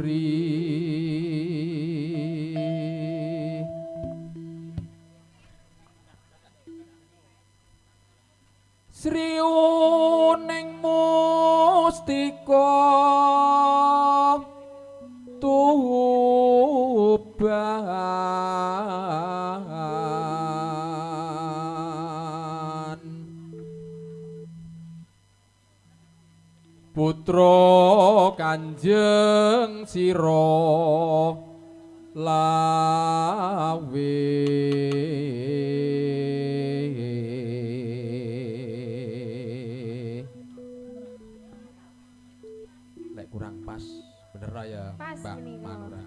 putri. Sri ning mustika tuban. Putra Kanjeng Sira lawe Lek kurang pas bener ya Mbak. Manura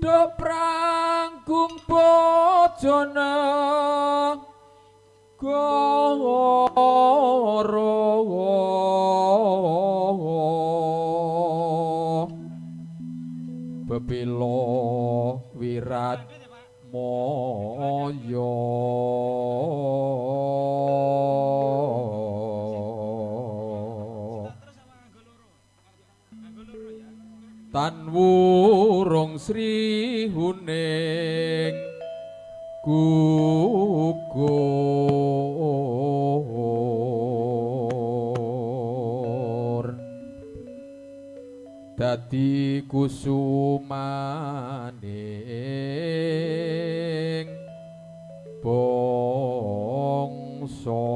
Do pranggung bojone goro Bebilo wirat moyo. Tan wurung Sri Huning gugur Dadi kusumaning bangsa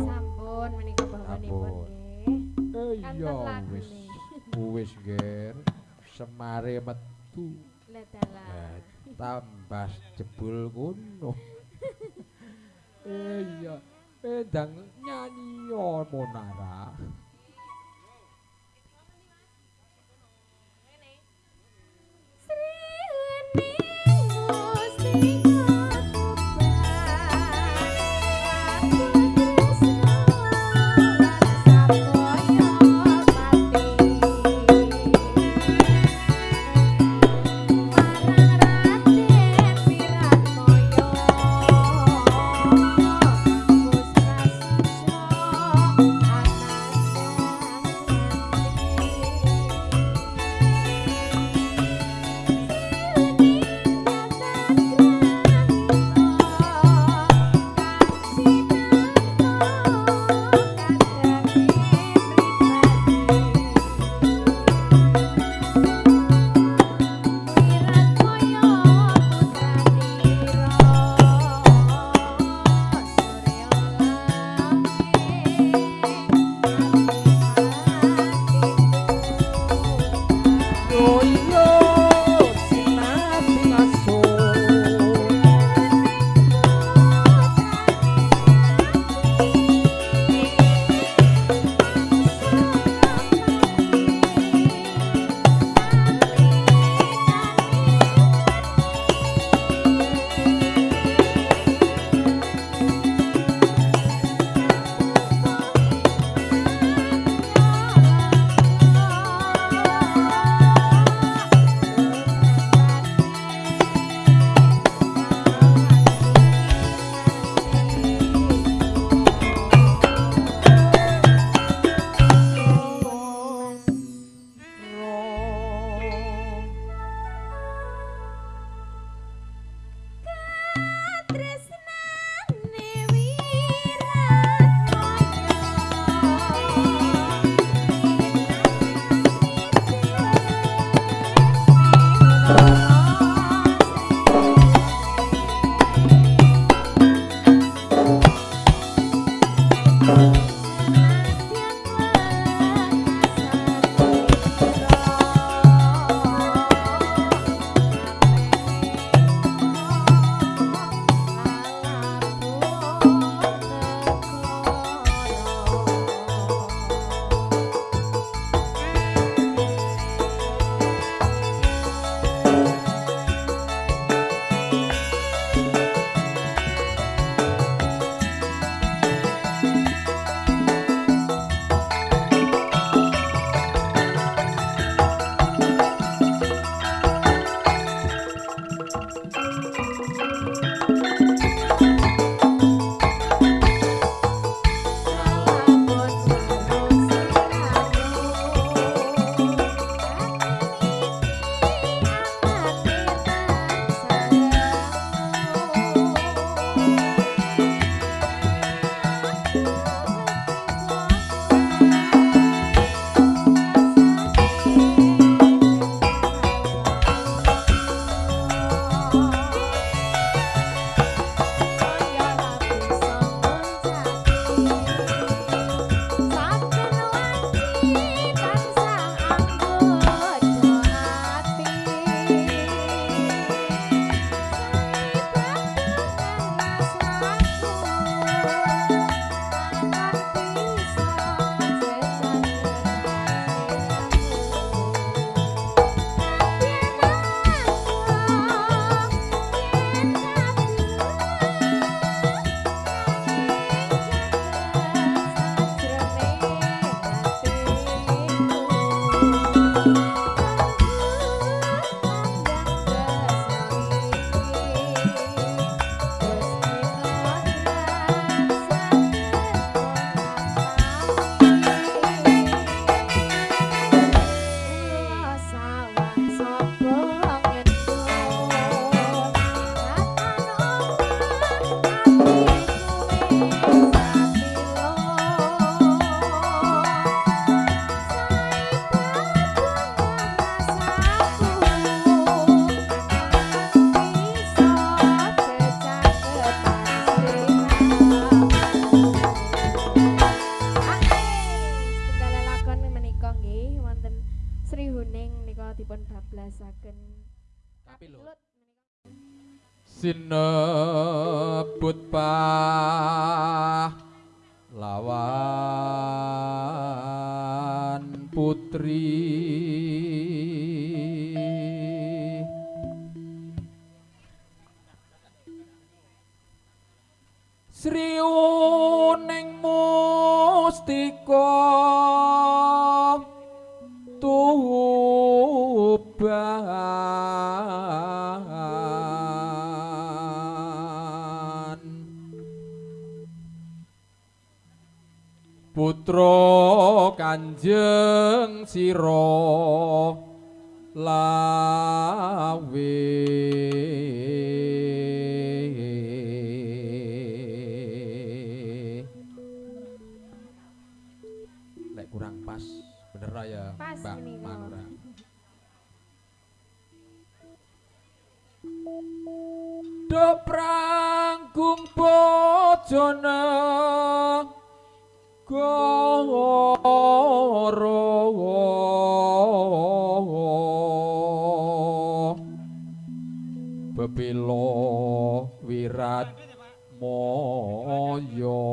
Sampun menika bawanipun Sampun. nggih. Eh, iya wis wis ger semare metu. Lah, tambah jebul kuno eh iya ndang nyanyi yo monara sinebut lawan putri. Sri uning mustika tuban Putra Kanjeng Sira lawe. Lek kurang pas bener ya Mbak. Manura? Do pranggung bojone Bebilo wirat moyo.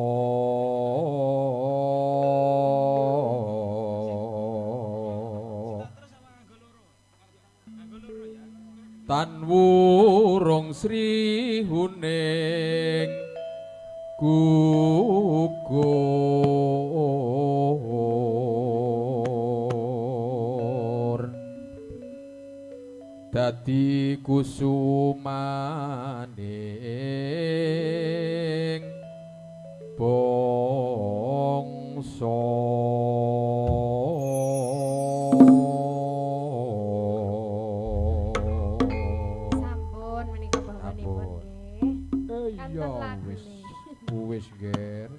Tan wurung Sri Huning gugur kusumaning bangsa. Sampun menika Sampun. nggih. Eh iya wis. wis ger.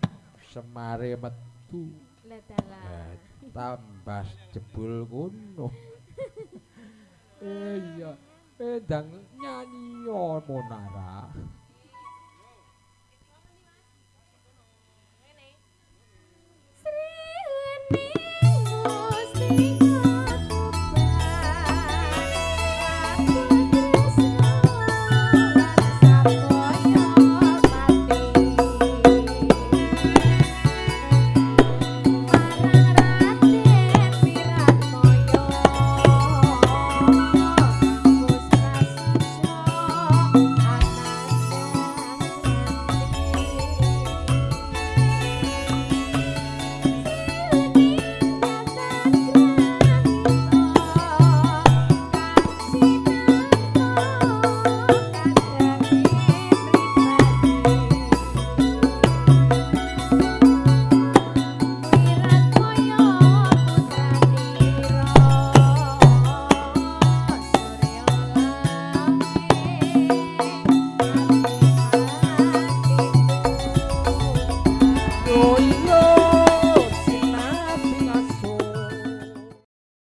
Semare metu. Lah tambah jebul kuno. Eh iya eh ndang nyanyi ya monara